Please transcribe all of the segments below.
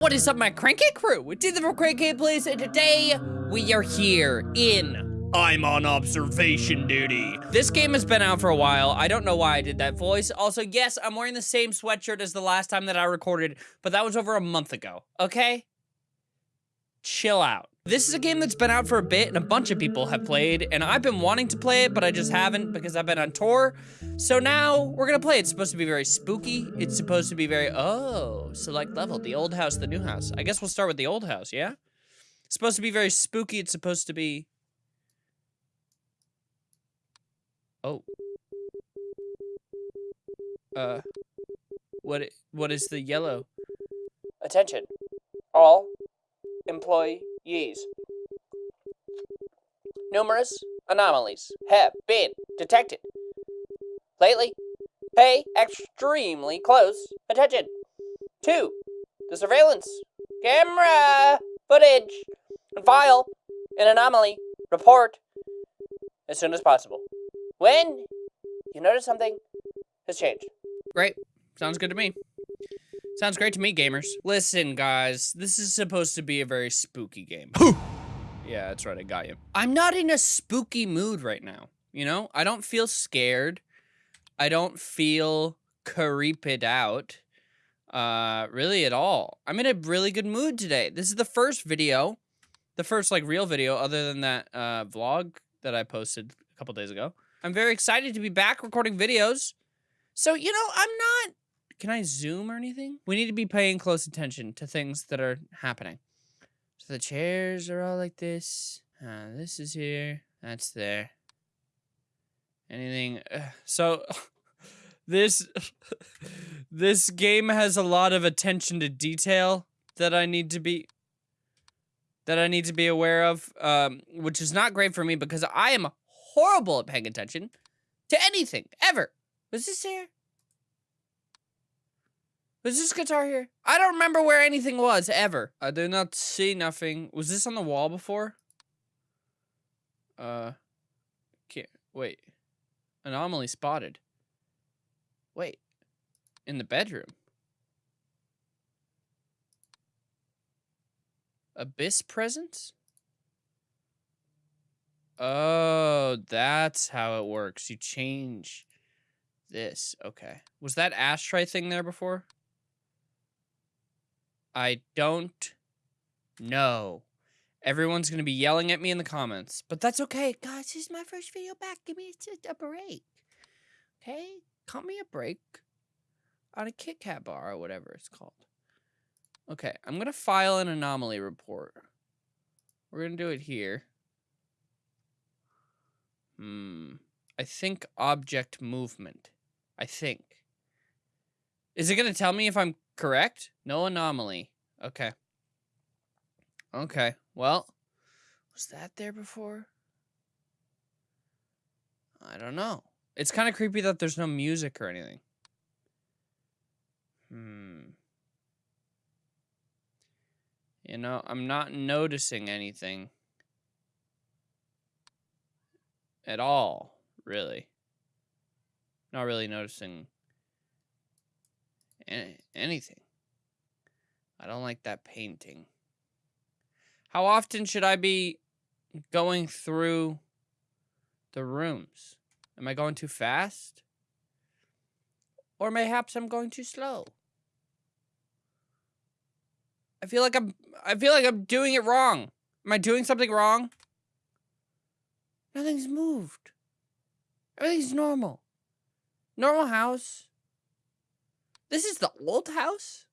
What is up, my Crankit crew? It's Ethan from CrankGameplays, and today we are here in I'm on observation duty. This game has been out for a while. I don't know why I did that voice. Also, yes, I'm wearing the same sweatshirt as the last time that I recorded, but that was over a month ago, okay? Chill out. This is a game that's been out for a bit and a bunch of people have played, and I've been wanting to play it, but I just haven't because I've been on tour. So now we're gonna play. It's supposed to be very spooky. It's supposed to be very, oh, select level, the old house, the new house. I guess we'll start with the old house, yeah? It's supposed to be very spooky. It's supposed to be, oh. Uh, what, what is the yellow? Attention, all employees. Numerous anomalies have been detected. Lately, pay extremely close attention to the surveillance camera footage and file an anomaly report as soon as possible. When you notice something has changed. Great. Sounds good to me. Sounds great to me, gamers. Listen, guys, this is supposed to be a very spooky game. yeah, that's right, I got you. I'm not in a spooky mood right now, you know? I don't feel scared. I don't feel creeped out, uh, really at all. I'm in a really good mood today. This is the first video, the first, like, real video other than that, uh, vlog that I posted a couple days ago. I'm very excited to be back recording videos. So, you know, I'm not can I zoom or anything? We need to be paying close attention to things that are happening. So the chairs are all like this. Uh, this is here. That's there. Anything. Uh, so this this game has a lot of attention to detail that I need to be that I need to be aware of, um, which is not great for me because I am horrible at paying attention to anything ever. Was this here? Was this guitar here? I don't remember where anything was, ever. I do not see nothing. Was this on the wall before? Uh, can't, wait. Anomaly spotted. Wait. In the bedroom. Abyss presence? Oh, that's how it works. You change this. Okay. Was that ashtray thing there before? I don't know. Everyone's going to be yelling at me in the comments, but that's okay. Guys, this is my first video back. Give me a, a break. Okay? Cut me a break on a Kit Kat bar or whatever it's called. Okay, I'm going to file an anomaly report. We're going to do it here. Hmm. I think object movement. I think. Is it going to tell me if I'm correct? No anomaly. Okay. Okay. Well, was that there before? I don't know. It's kind of creepy that there's no music or anything. Hmm. You know, I'm not noticing anything. At all, really. Not really noticing anything. I don't like that painting. How often should I be going through the rooms? Am I going too fast? Or mayhaps I'm going too slow. I feel like I'm I feel like I'm doing it wrong. Am I doing something wrong? Nothing's moved. Everything's normal. Normal house. This is the old house?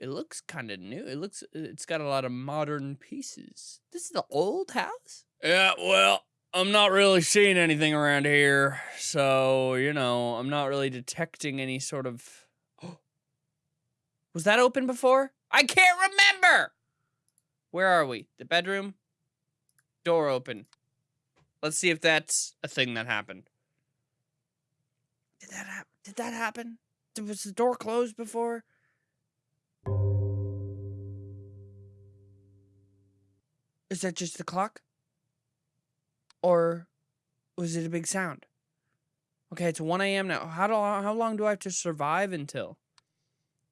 It looks kind of new. It looks, it's got a lot of modern pieces. This is the old house? Yeah, well, I'm not really seeing anything around here. So, you know, I'm not really detecting any sort of... Was that open before? I can't remember! Where are we? The bedroom? Door open. Let's see if that's a thing that happened. Did that happen? Did that happen? Was the door closed before? Is that just the clock? Or was it a big sound? Okay, it's 1 a.m. now. How, do, how long do I have to survive until?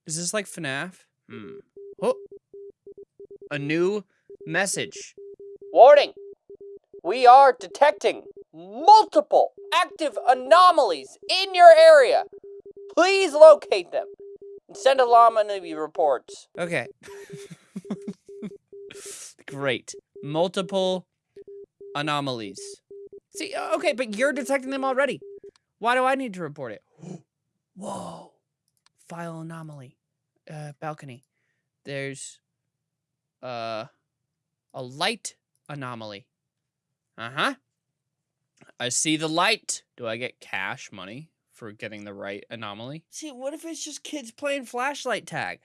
Is this like FNAF? Hmm. Oh. A new message. Warning! We are detecting multiple active anomalies in your area. Please locate them and send anomaly reports. Okay. Great. Multiple anomalies. See, okay, but you're detecting them already. Why do I need to report it? Whoa. File anomaly. Uh, balcony. There's uh a light anomaly. Uh-huh. I see the light. Do I get cash money for getting the right anomaly? See, what if it's just kids playing flashlight tag?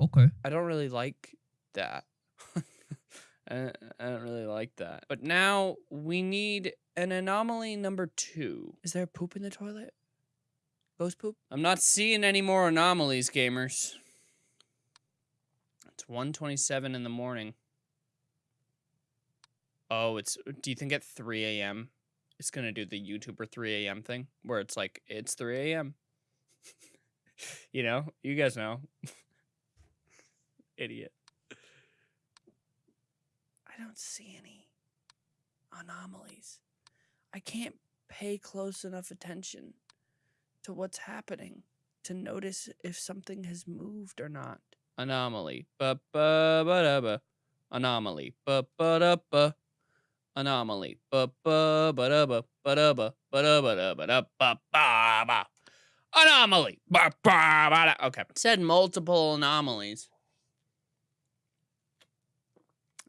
Okay. I don't really like that. I, I don't really like that. But now we need an anomaly number two. Is there poop in the toilet? Ghost poop? I'm not seeing any more anomalies, gamers. It's 1.27 in the morning. Oh, it's. Do you think at 3 a.m. it's gonna do the YouTuber 3 a.m. thing where it's like it's 3 a.m. you know, you guys know. Idiot. I don't see any anomalies. I can't pay close enough attention to what's happening to notice if something has moved or not. Anomaly. Ba ba ba da ba. Anomaly. Ba ba da ba. Anomaly. Anomaly. Okay. Said multiple anomalies.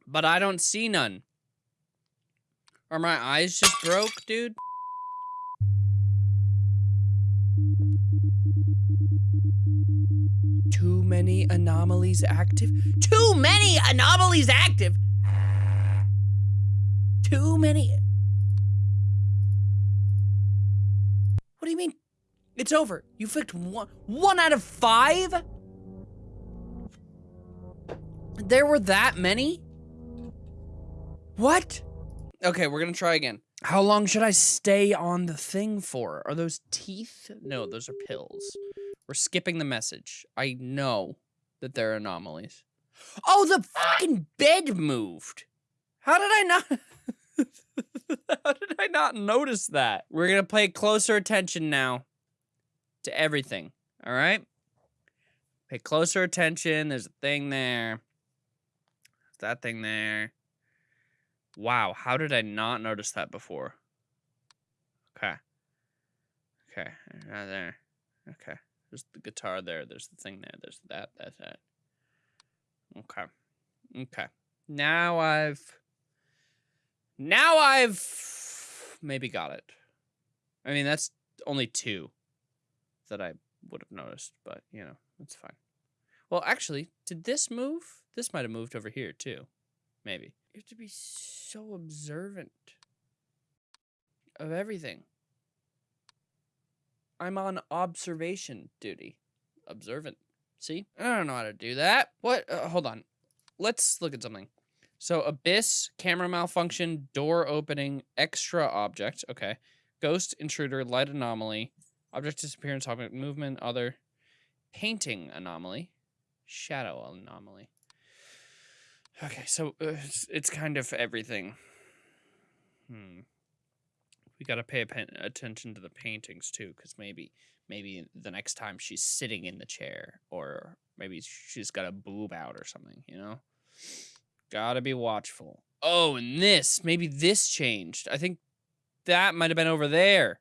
But I don't see none. Are my eyes just broke, dude? Too many anomalies active? Too many anomalies active? Too many. What do you mean? It's over. You flicked one, one out of five? There were that many? What? Okay, we're gonna try again. How long should I stay on the thing for? Are those teeth? No, those are pills. We're skipping the message. I know that there are anomalies. Oh, the fucking bed moved. How did I not? How did I not notice that? We're gonna pay closer attention now to everything. All right. Pay closer attention. There's a thing there. There's that thing there. Wow, how did I not notice that before? Okay. Okay, right there. Okay. There's the guitar there. There's the thing there. There's that. That's that. Okay. Okay. Now I've. Now I've maybe got it. I mean, that's only two that I would have noticed, but you know, it's fine. Well, actually, did this move? This might have moved over here too. Maybe. You have to be so observant of everything. I'm on observation duty. Observant. See? I don't know how to do that. What? Uh, hold on. Let's look at something. So, abyss, camera malfunction, door opening, extra object. Okay. Ghost, intruder, light anomaly, object disappearance, object movement, other, painting anomaly, shadow anomaly. Okay, so uh, it's, it's kind of everything. Hmm. We got to pay attention to the paintings too, because maybe maybe the next time she's sitting in the chair, or maybe she's got a boob out or something. You know, gotta be watchful. Oh, and this maybe this changed. I think that might have been over there.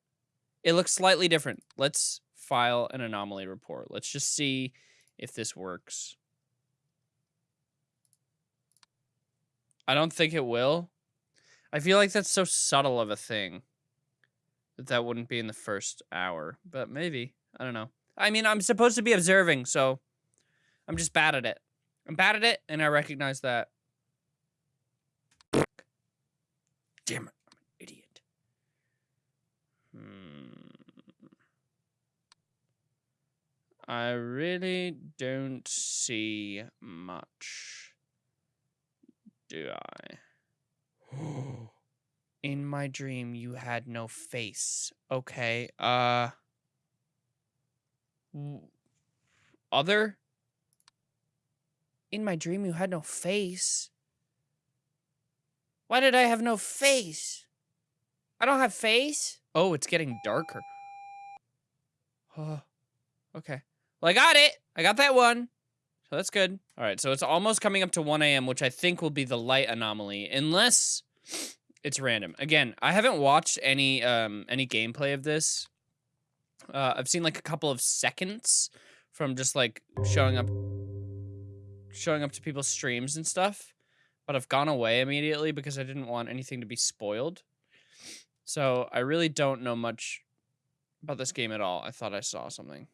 It looks slightly different. Let's file an anomaly report. Let's just see if this works. I don't think it will. I feel like that's so subtle of a thing that that wouldn't be in the first hour, but maybe. I don't know. I mean, I'm supposed to be observing, so I'm just bad at it. I'm bad at it, and I recognize that. Damn it, I'm an idiot. Hmm. I really don't see much do I? In my dream, you had no face. Okay, uh. Other? In my dream, you had no face. Why did I have no face? I don't have face? Oh, it's getting darker. Oh, okay. Well, I got it. I got that one. So that's good. All right, so it's almost coming up to 1 a.m., which I think will be the light anomaly, unless it's random. Again, I haven't watched any um any gameplay of this. Uh, I've seen like a couple of seconds from just like showing up, showing up to people's streams and stuff, but I've gone away immediately because I didn't want anything to be spoiled. So I really don't know much about this game at all. I thought I saw something,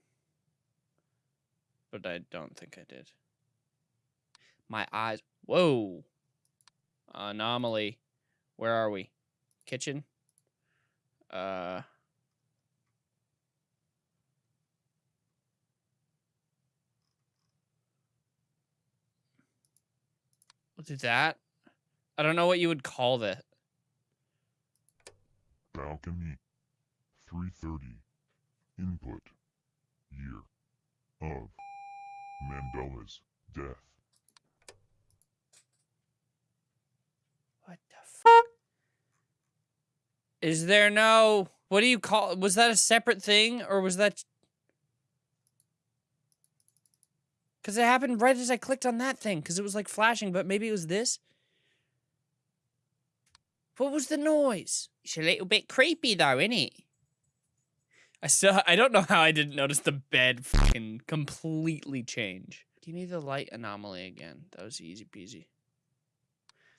but I don't think I did. My eyes. Whoa. Anomaly. Where are we? Kitchen. Uh. Do that. I don't know what you would call that. Balcony 330 Input Year of Mandela's death. What the fuck? Is there no. What do you call. Was that a separate thing or was that. Because it happened right as I clicked on that thing because it was like flashing, but maybe it was this? What was the noise? It's a little bit creepy though, isn't it? I still. I don't know how I didn't notice the bed fucking completely change. Give me the light anomaly again. That was easy peasy.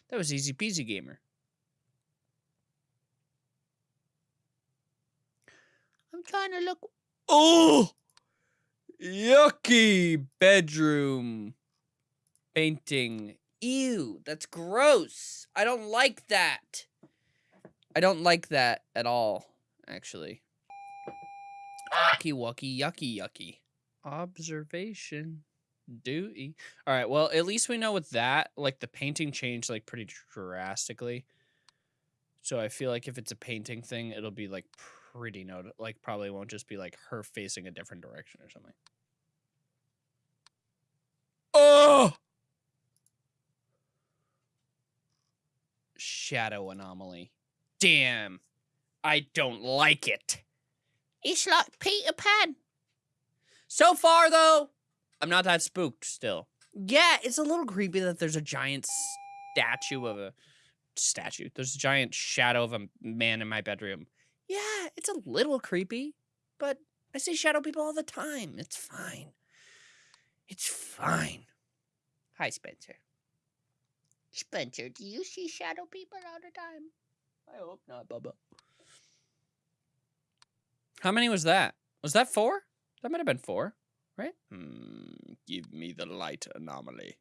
That was easy peasy, gamer. I'm trying to look. Oh, yucky bedroom painting. Ew, that's gross. I don't like that. I don't like that at all, actually. Yucky, wucky, yucky, yucky. Observation. Duty. All right. Well, at least we know with that, like the painting changed like pretty drastically. So I feel like if it's a painting thing, it'll be like pretty note. Like probably won't just be like her facing a different direction or something. Oh. Shadow anomaly. Damn. I don't like it. It's like Peter Pan. So far, though, I'm not that spooked still. Yeah, it's a little creepy that there's a giant statue of a statue. There's a giant shadow of a man in my bedroom. Yeah, it's a little creepy, but I see shadow people all the time. It's fine. It's fine. Hi, Spencer. Spencer, do you see shadow people all the time? I hope not, Bubba. How many was that? Was that four? That might have been four, right? Hmm, give me the light anomaly.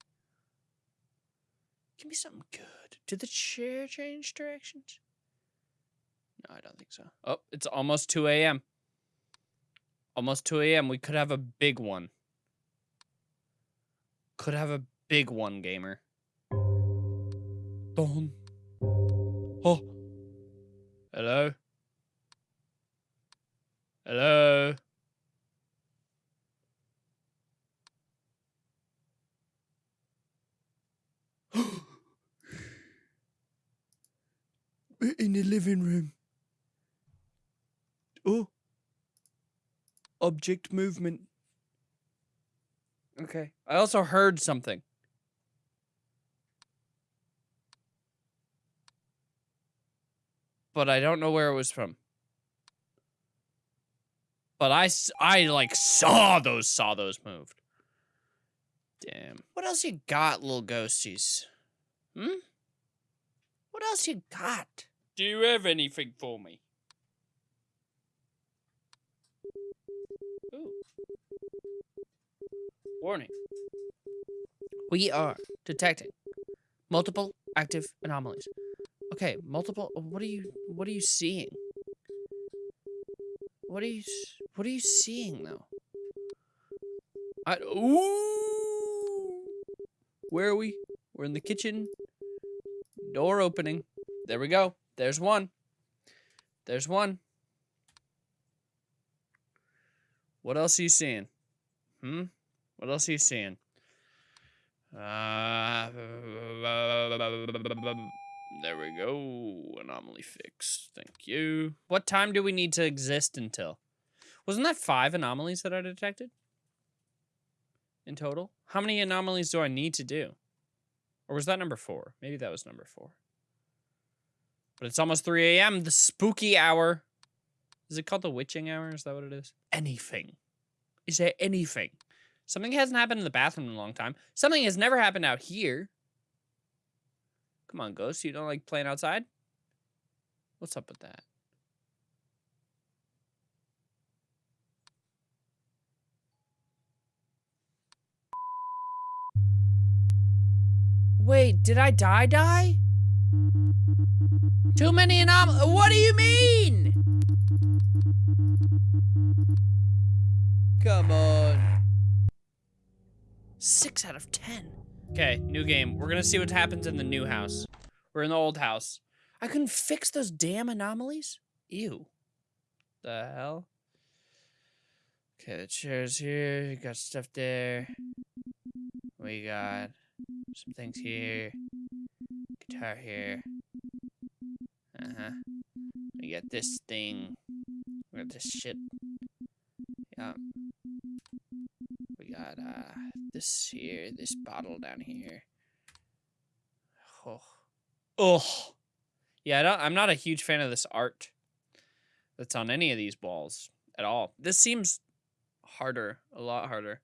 Give me something good. Did the chair change directions? No, I don't think so. Oh, it's almost 2 a.m. Almost 2 a.m. We could have a big one. Could have a big one, gamer. Don. Oh. Hello? Hello? We're in the living room. Oh. Object movement. Okay. I also heard something. But I don't know where it was from. But I, I like saw those saw those moved. Damn. What else you got, little ghosties? Hmm? What else you got? Do you have anything for me? Warning. We are detecting multiple active anomalies. Okay, multiple what are you what are you seeing? What are you what are you seeing though? I ooh. Where are we? We're in the kitchen. Door opening. There we go. There's one. There's one. What else are you seeing? Hmm? What else are you seeing? Uh, there we go. Anomaly fixed. Thank you. What time do we need to exist until? Wasn't that five anomalies that I detected? In total? How many anomalies do I need to do? Or was that number four? Maybe that was number four. But it's almost 3 a.m., the spooky hour. Is it called the witching hour? Is that what it is? Anything. Is there anything? Something hasn't happened in the bathroom in a long time. Something has never happened out here. Come on, Ghost. You don't like playing outside? What's up with that? Wait, did I die die? Too many anom- What do you mean? Come on. Six out of ten. Okay, new game. We're gonna see what happens in the new house. We're in the old house. I couldn't fix those damn anomalies? Ew. The hell? Okay, the chair's here. You got stuff there. We got some things here. Guitar here. Uh-huh. We got this thing. We got this shit. Yeah. Got uh this here, this bottle down here. Oh. Oh. Yeah, I don't, I'm not a huge fan of this art that's on any of these balls at all. This seems harder, a lot harder.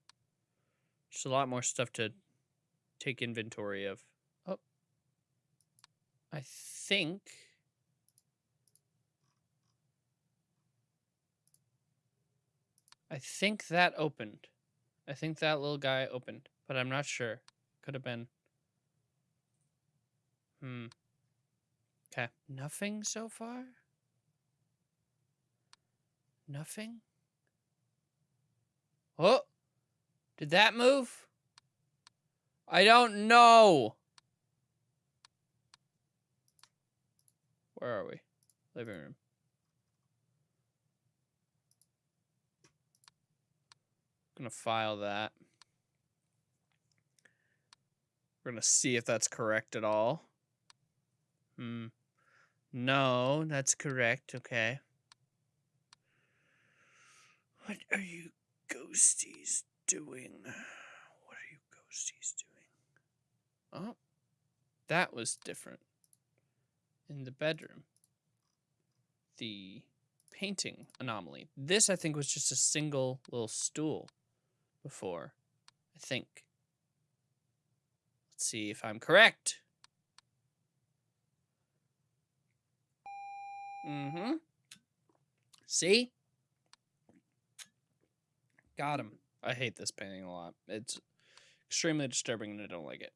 Just a lot more stuff to take inventory of. Oh. I think I think that opened. I think that little guy opened, but I'm not sure. Could have been. Hmm. Okay. Nothing so far? Nothing? Oh! Did that move? I don't know. Where are we? Living room. Gonna file that. We're gonna see if that's correct at all. Hmm. No, that's correct. Okay. What are you ghosties doing? What are you ghosties doing? Oh, that was different. In the bedroom. The painting anomaly. This, I think, was just a single little stool before. I think. Let's see if I'm correct. Mm-hmm. See? Got him. I hate this painting a lot. It's extremely disturbing and I don't like it.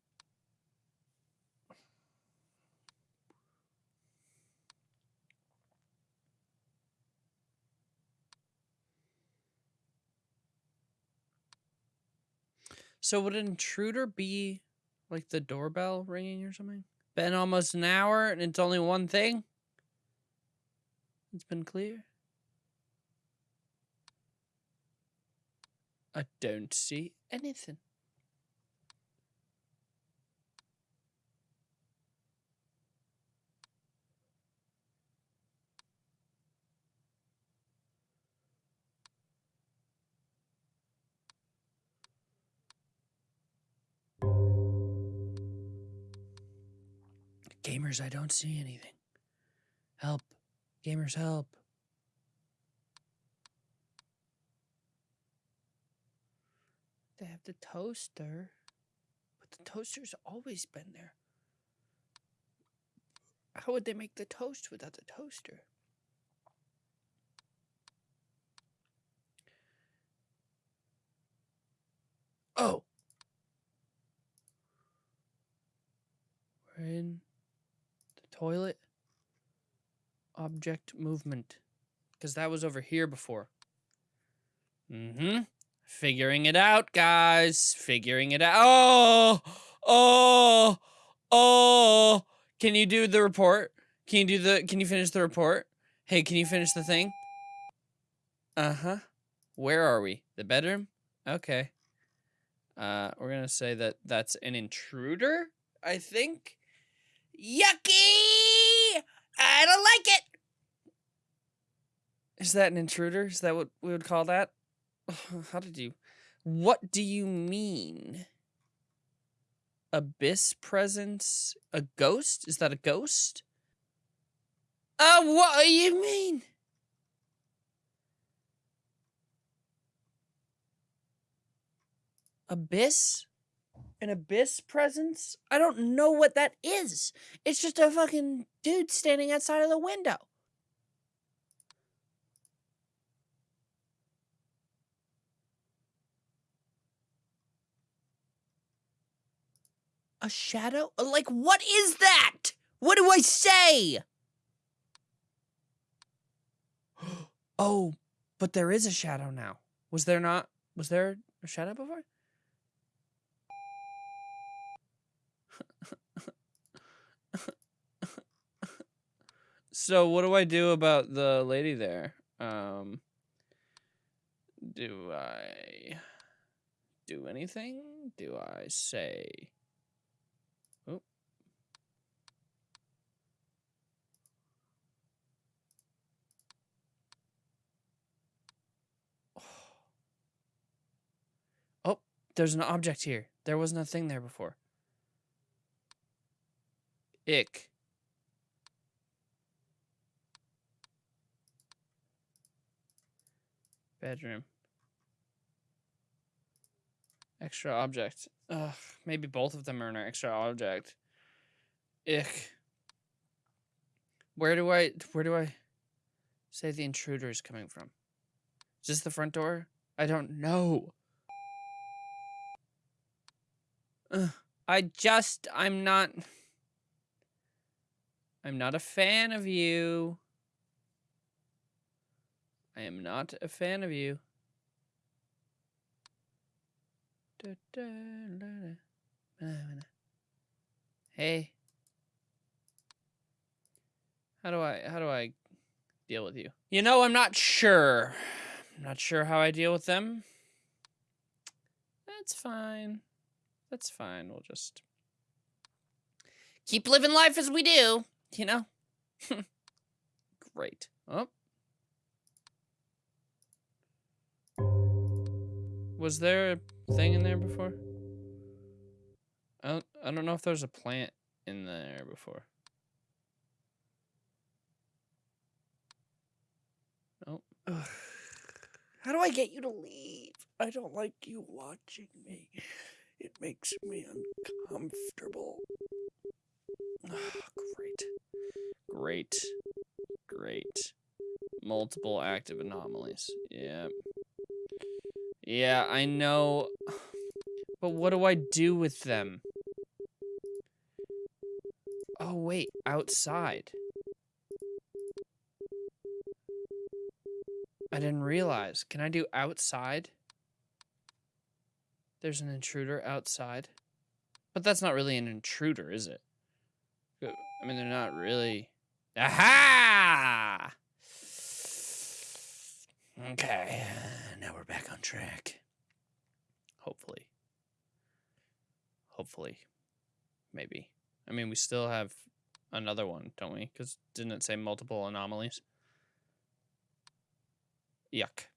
So would an intruder be like the doorbell ringing or something? Been almost an hour and it's only one thing? It's been clear. I don't see anything. Gamers, I don't see anything. Help. Gamers, help. They have the toaster. But the toaster's always been there. How would they make the toast without the toaster? Oh. We're in toilet. Object movement. Because that was over here before. Mm-hmm. Figuring it out, guys. Figuring it out. Oh! Oh! Oh! Can you do the report? Can you do the can you finish the report? Hey, can you finish the thing? Uh-huh. Where are we? The bedroom? Okay. Uh, we're gonna say that that's an intruder. I think. Yucky! I don't like it. Is that an intruder? Is that what we would call that? How did you? What do you mean? Abyss presence? A ghost? Is that a ghost? Uh, what do you mean? Abyss? An abyss presence? I don't know what that is. It's just a fucking dude standing outside of the window. A shadow? Like, what is that? What do I say? oh, but there is a shadow now. Was there not? Was there a shadow before? So what do I do about the lady there? Um do I do anything? Do I say Oh. Oh, there's an object here. There wasn't a thing there before. Ick. Bedroom. Extra object. Ugh, maybe both of them are an extra object. Ick. Where do I where do I say the intruder is coming from? Is this the front door? I don't know. Ugh, I just I'm not I'm not a fan of you. I am not a fan of you. Hey. How do I how do I deal with you? You know, I'm not sure. I'm not sure how I deal with them. That's fine. That's fine. We'll just keep living life as we do, you know? Great. Oh. Was there a thing in there before? I don't, I don't know if there's a plant in there before. Nope. How do I get you to leave? I don't like you watching me. It makes me uncomfortable. great. Great. Great. Multiple active anomalies. Yeah. Yeah, I know. But what do I do with them? Oh, wait. Outside. I didn't realize. Can I do outside? There's an intruder outside. But that's not really an intruder, is it? I mean, they're not really. Aha! Okay, now we're back on track. Hopefully. Hopefully. Maybe. I mean, we still have another one, don't we? Because didn't it say multiple anomalies? Yuck.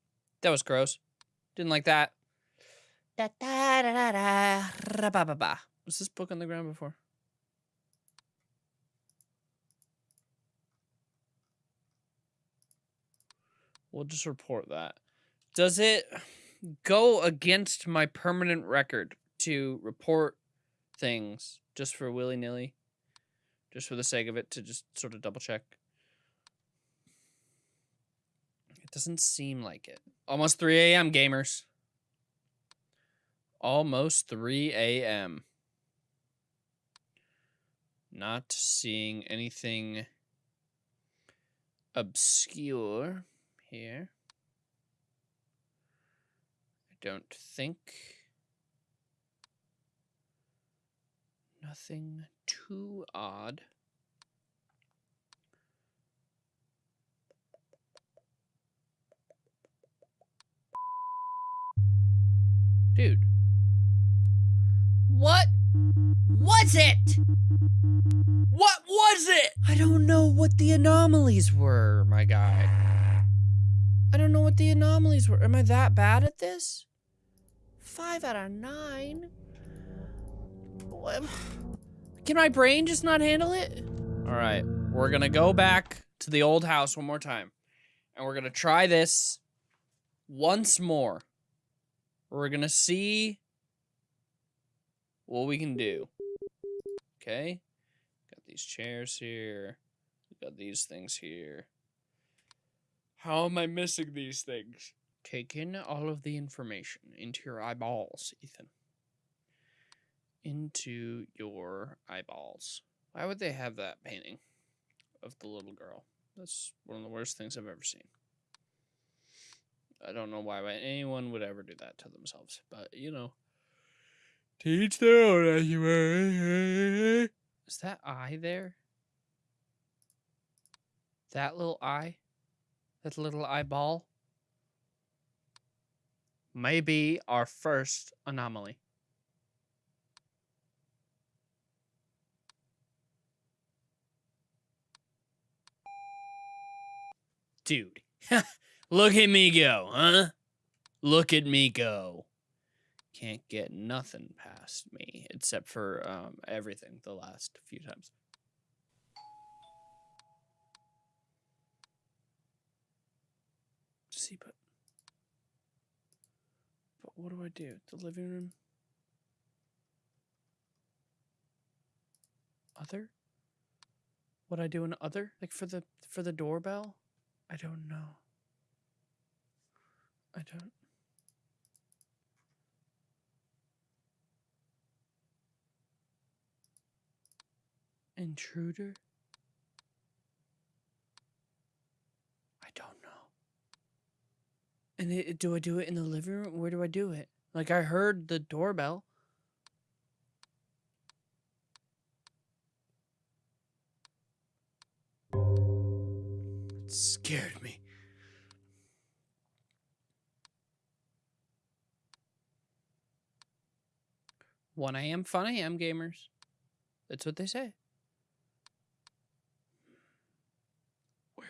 That was gross. Didn't like that. Da da da da da. ra, ba, ba, ba. Was this book on the ground before? We'll just report that. Does it go against my permanent record to report things just for willy nilly? Just for the sake of it to just sort of double check? It doesn't seem like it. Almost 3 a.m., gamers. Almost 3 a.m. Not seeing anything obscure here. I don't think. Nothing too odd. Dude. What was it? What was it? I don't know what the anomalies were, my guy. I don't know what the anomalies were. Am I that bad at this? Five out of nine? Can my brain just not handle it? All right, we're gonna go back to the old house one more time. And we're gonna try this once more. We're gonna see what we can do. Okay? Got these chairs here. Got these things here. How am I missing these things? Take in all of the information into your eyeballs, Ethan. Into your eyeballs. Why would they have that painting of the little girl? That's one of the worst things I've ever seen. I don't know why anyone would ever do that to themselves, but you know. Teach their own anyway. Is that eye there? That little eye? That little eyeball? Maybe our first anomaly. Dude, look at me go, huh? Look at me go. Can't get nothing past me except for um, everything the last few times. See, but but what do I do? The living room. Other. What I do in other? Like for the for the doorbell? I don't know. I don't. Intruder? I don't know. And it, do I do it in the living room? Where do I do it? Like I heard the doorbell. It scared me. One AM, fun AM, gamers. That's what they say. Where?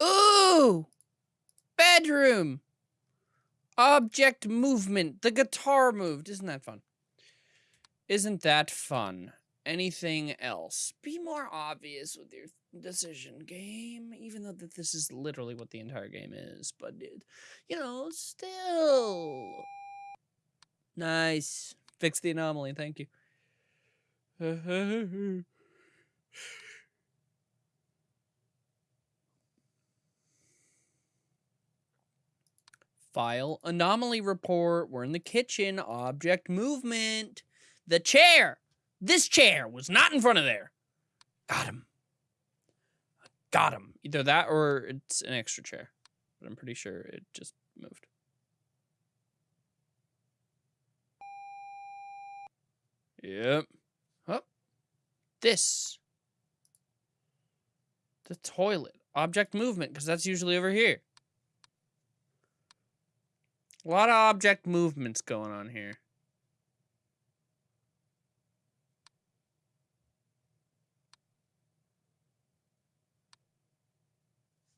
Ooh! Bedroom! Object movement. The guitar moved. Isn't that fun? Isn't that fun? Anything else? Be more obvious with your decision game, even though that this is literally what the entire game is. But you know, still nice. Fix the anomaly. Thank you. File anomaly report. We're in the kitchen. Object movement. The chair. This chair was not in front of there. Got him. Got him. Either that or it's an extra chair. But I'm pretty sure it just moved. Yep. Oh. This. The toilet. Object movement, because that's usually over here. A lot of object movements going on here.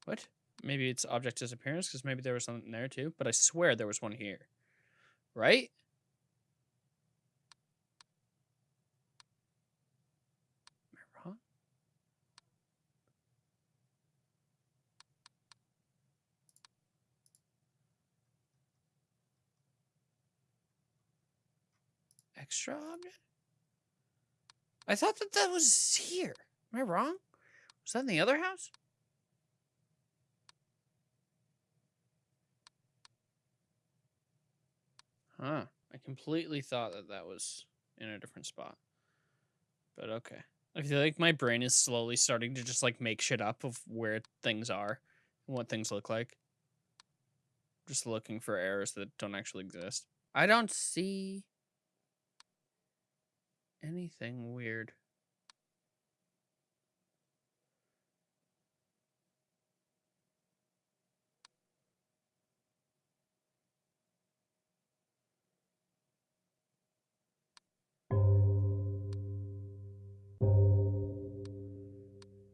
What? Maybe it's object disappearance because maybe there was something there too. But I swear there was one here. Right? Extra object? I thought that that was here. Am I wrong? Was that in the other house? Huh. I completely thought that that was in a different spot. But okay. I feel like my brain is slowly starting to just like make shit up of where things are and what things look like. Just looking for errors that don't actually exist. I don't see anything weird.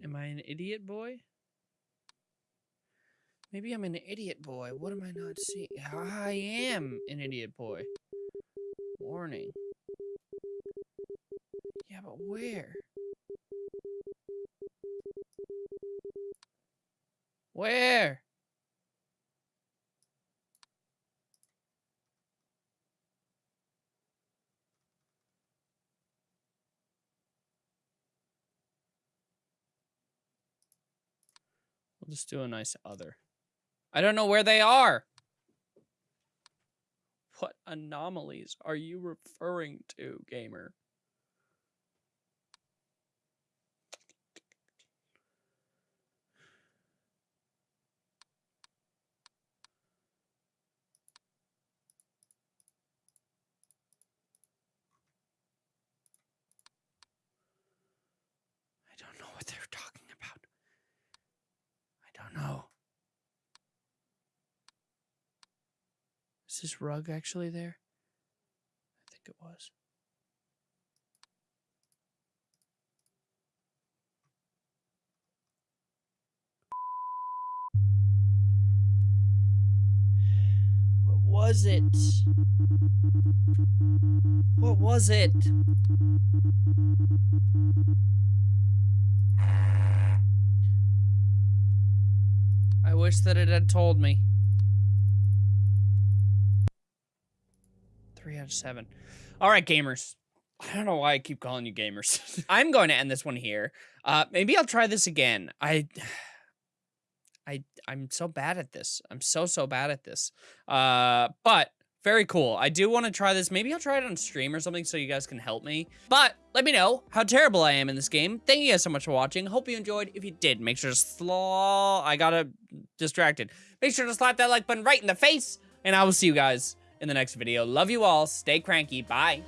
Am I an idiot boy? Maybe I'm an idiot boy. What am I not seeing? I am an idiot boy. Warning. Yeah, but where? Where? We'll just do a nice other. I don't know where they are. What anomalies are you referring to, gamer? I don't know what they're talking about. I don't know. Is this rug actually there? I think it was. What was it? What was it? I wish that it had told me. Seven. All right, gamers. I don't know why I keep calling you gamers. I'm going to end this one here. Uh, maybe I'll try this again. I, I, I'm so bad at this. I'm so so bad at this. Uh, but very cool. I do want to try this. Maybe I'll try it on stream or something so you guys can help me. But let me know how terrible I am in this game. Thank you guys so much for watching. Hope you enjoyed. If you did, make sure to slaw. I got distracted. Make sure to slap that like button right in the face. And I will see you guys in the next video. Love you all. Stay cranky. Bye.